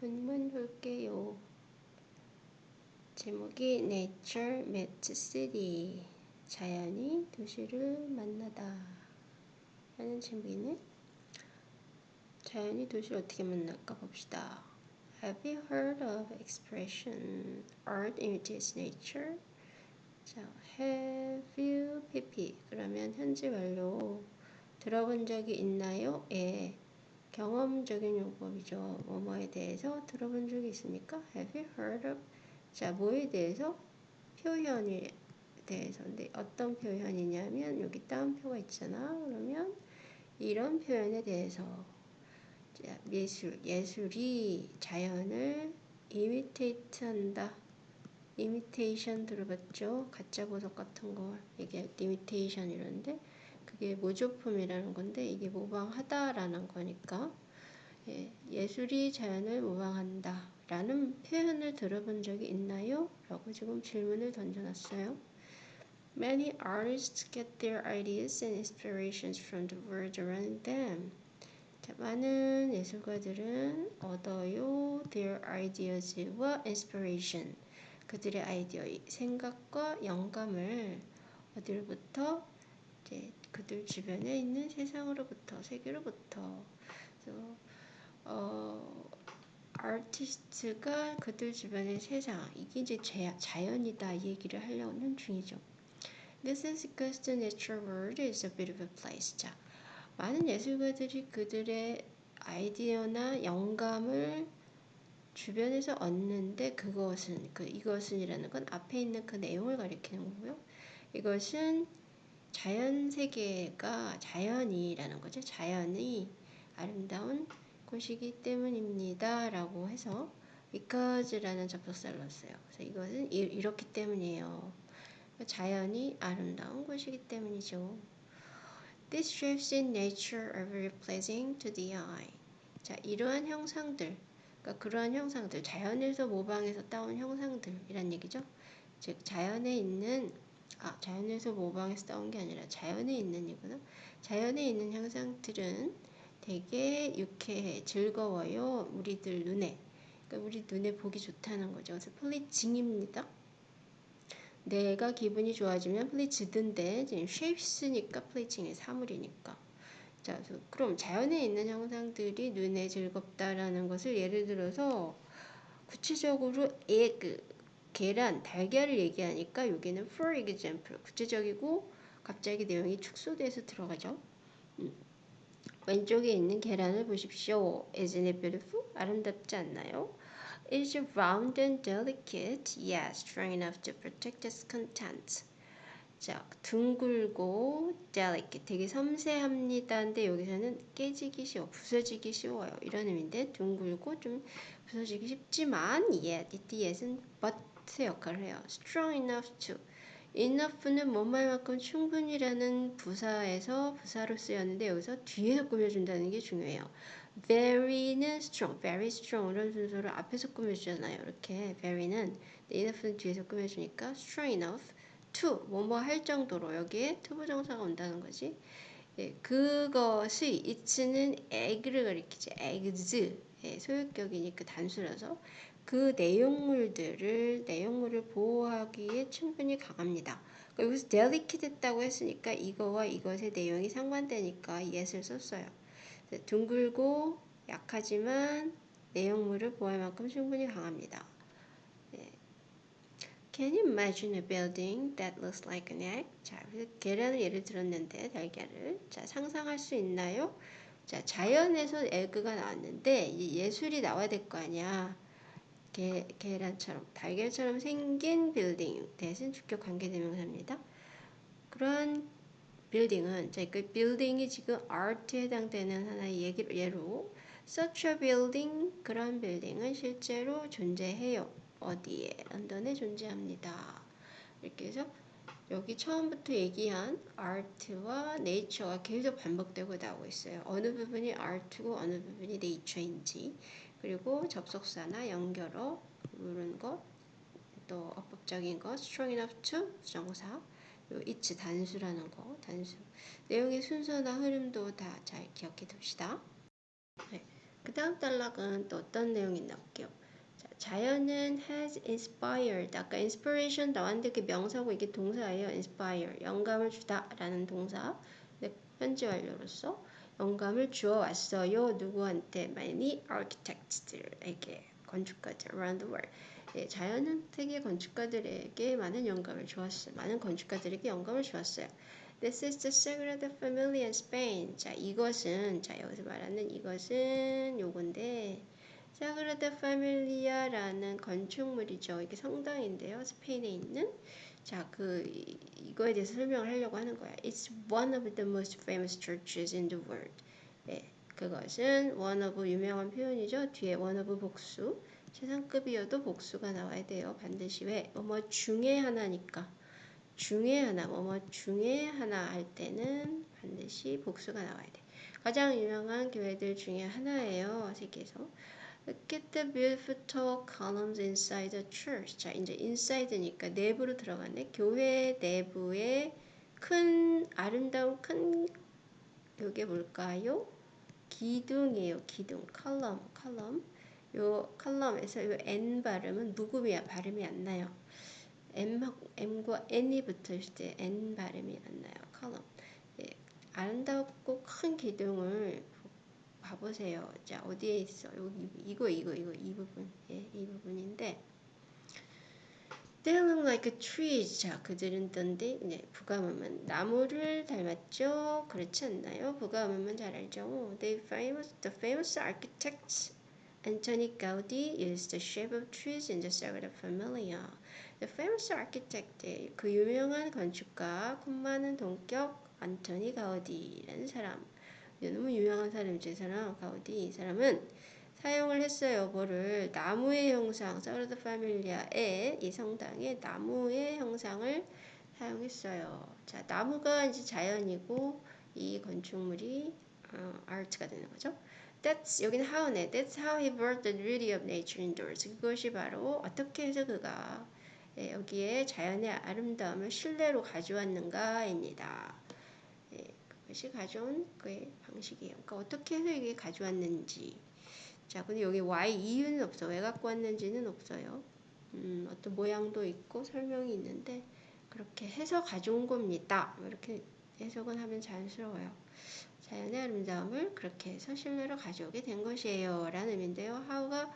본문 볼게요. 제목이 Nature Meets City. 자연이 도시를 만나다. 라는 제목이네. 자연이 도시를 어떻게 만날까 봅시다. Have you heard of expression art imitates nature? 자, have you pp 그러면 현재 완료 들어본 적이 있나요? 예. 경험적인 용법이죠. 뭐뭐에 대해서 들어본 적이 있습니까? Have you heard of? 자, 뭐에 대해서? 표현에 대해서. 근데 어떤 표현이냐면 여기 따옴표가 있잖아. 그러면 이런 표현에 대해서 자, 예술, 예술이 자연을 이미테이트 한다. 이미테이션 들어봤죠? 가짜 보석 같은 거때 이미테이션 이런데 그게 모조품이라는 건데 이게 모방하다라는 거니까 예, 예술이 자연을 모방한다 라는 표현을 들어본 적이 있나요? 라고 지금 질문을 던져놨어요. Many artists get their ideas and inspirations from the world around them. 자, 많은 예술가들은 얻어요 their ideas와 inspiration 그들의 아이디어, 생각과 영감을 어디로부터 이제 그들 주변에 있는 세상으로부터 세계로부터 그래서 어, 아티스트가 그들 주변의 세상 이게 이제 자연이다 이 얘기를 하려는 중이죠. This is because the natural world is a bit of a place. 자, 많은 예술가들이 그들의 아이디어나 영감을 주변에서 얻는데 그것은 그 이것은이라는 건 앞에 있는 그 내용을 가리키는 거고요. 이것은 자연 세계가 자연이라는 거죠. 자연이 아름다운 곳이기 때문입니다. 라고 해서 because라는 접속사를 넣었어요. 그래서 이것은 이, 렇기 때문이에요. 자연이 아름다운 곳이기 때문이죠. These shapes in nature are very pleasing to the eye. 자, 이러한 형상들, 그러니까 그러한 형상들, 자연에서 모방해서 따온 형상들이란 얘기죠. 즉, 자연에 있는 아, 자연에서 모방해서 따온 게 아니라 자연에 있는 이거나 자연에 있는 형상들은 되게 유쾌해, 즐거워요. 우리들 눈에. 그러니까 우리 눈에 보기 좋다는 거죠. 그래서 플리징입니다. 내가 기분이 좋아지면 플리즈든데 지금 쉐입스니까 플리징의 사물이니까. 자, 그럼 자연에 있는 형상들이 눈에 즐겁다라는 것을 예를 들어서 구체적으로 에그 계란, 달걀을 얘기하니까 여기는 for example 구체적이고 갑자기 내용이 축소돼서 들어가죠. 음. 왼쪽에 있는 계란을 보십시오. Isn't it beautiful? 아름답지 않나요? Is round and delicate? Yes, strong enough to protect its contents. 자, 둥글고 delicate, 되게 섬세합니다. 근데 여기서는 깨지기 쉬워, 부서지기 쉬워요. 이런 의미인데 둥글고 좀 부서지기 쉽지만 yet, 이 yet은 but 역할을 해요. strong enough to. enough는 뭔말만큼 충분히라는 부사에서 부사로 쓰였는데 여기서 뒤에서 꾸며준다는 게 중요해요. very는 strong, very strong 이런 순서를 앞에서 꾸며주잖아요. 이렇게 very는 enough는 뒤에서 꾸며주니까 strong enough to 뭐뭐 할 정도로 여기에 투부정사가 온다는 거지. 예, 그것이 it는 egg를 가리키죠. eggs 예, 소유격이니까 단수라서 그 내용물들을 내용물을 보호하기에 충분히 강합니다. 여기서 delicate 했다고 했으니까 이거와 이것의 내용이 상반되니까 yes을 썼어요. 둥글고 약하지만 내용물을 보호할 만큼 충분히 강합니다. 네. Can you imagine a building that looks like an egg? 자, 계란을 예를 들었는데 달걀을 자 상상할 수 있나요? 자 자연에서 에그가 나왔는데 예술이 나와야 될 거 아니야. 계, 계란처럼 달걀처럼 생긴 빌딩 대신 주격 관계대명사입니다. 그런 빌딩은 그 빌딩이 지금 아트에 해당되는 하나의 얘기, 예로 such a building 그런 빌딩은 실제로 존재해요. 어디에? 런던에 존재합니다. 이렇게 해서 여기 처음부터 얘기한 art와 nature가 계속 반복되고 나오고 있어요. 어느 부분이 art고 어느 부분이 nature인지 그리고 접속사나 연결어 이런 것, 또 어법적인 것, strong enough to 요 it's 단수라는 거, 단수. 내용의 순서나 흐름도 다 잘 기억해 둡시다. 네. 그그 다음 단락은 또 어떤 내용이 있나 볼게요. 자, 자연은 has inspired. 아까 inspiration 나왔는데 그 명사고 이게 동사예요. inspire. 영감을 주다 라는 동사. 네, 현재 완료로서 영감을 주어 왔어요. 누구한테? many architects들에게 건축가들 around the world. 예, 자연은 세계 건축가들에게 많은 영감을 주었어요. 많은 건축가들에게 영감을 주었어요. This is the Sagrada Familia in Spain. 자, 이것은 자 여기서 말하는 이것은 요건데 Sagrada Familia라는 건축물이죠. 이게 성당인데요. 스페인에 있는 자, 그 이거에 대해서 설명을 하려고 하는 거야. It's one of the most famous churches in the world. 예, 그것은 one of 유명한 표현이죠. 뒤에 one of 복수. 최상급이어도 복수가 나와야 돼요. 반드시 왜? 뭐뭐 중에 하나니까. 중에 하나, 뭐뭐 중에 하나 할 때는 반드시 복수가 나와야 돼. 가장 유명한 교회들 중에 하나예요. 세계에서. At the beautiful columns inside the church. 자, 이제 inside니까 내부로 들어가네. 교회 내부에 큰 아름다운 큰 요게 뭘까요? 기둥이에요. 기둥. column, column. 요 column에서 요 N 발음은 묵음이야. 발음이 안 나요. M과 N이 붙어 있을 때 N 발음이 안 나요. column. 예, 아름답고 큰 기둥을 봐보세요. 자, 어디에 있어? 여기, 이거, 이거, 이거, 이 부분. 예, 이 부분인데. They look like trees. 자, 그들은 던데, 네, 부가문은 나무를 닮았죠? 그렇지 않나요? 부가문은 잘 알죠? They famous, the famous architects Antoni Gaudi used the shape of trees in the Sagrada Familia. The famous architect, 그 유명한 건축가, 품 많은 동격 안토니 가우디라는 사람. 너무 유명한 사람이죠, 이 사람. 가우디. 이 사람은 사용을 했어요. 뭐를 나무의 형상, 사그라다 파밀리아의 이 성당의 나무의 형상을 사용했어요. 자, 나무가 이제 자연이고 이 건축물이 어, 아트가 되는 거죠. That's 여기는 how네. That's how he brought the beauty of nature indoors. 그것이 바로 어떻게 해서 그가 예, 여기에 자연의 아름다움을 실내로 가져왔는가입니다. 예, 그것이 가져온 그의 방식이에요. 그러니까 어떻게 해서 이게 가져왔는지. 자, 근데 여기 why 이유는 없어. 왜 갖고 왔는지는 없어요. 음, 어떤 모양도 있고 설명이 있는데 그렇게 해서 가져온 겁니다. 이렇게 해석은 하면 자연스러워요. 자연의 아름다움을 그렇게 해서 실내로 가져오게 된 것이에요. 라는 의미인데요. how가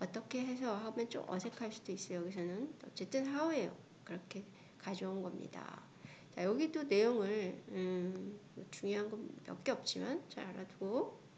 어떻게 해서 하면 좀 어색할 수도 있어요. 여기서는 어쨌든 how예요. 그렇게 가져온 겁니다. 자, 여기도 내용을 음, 중요한 건 몇 개 없지만 잘 알아두고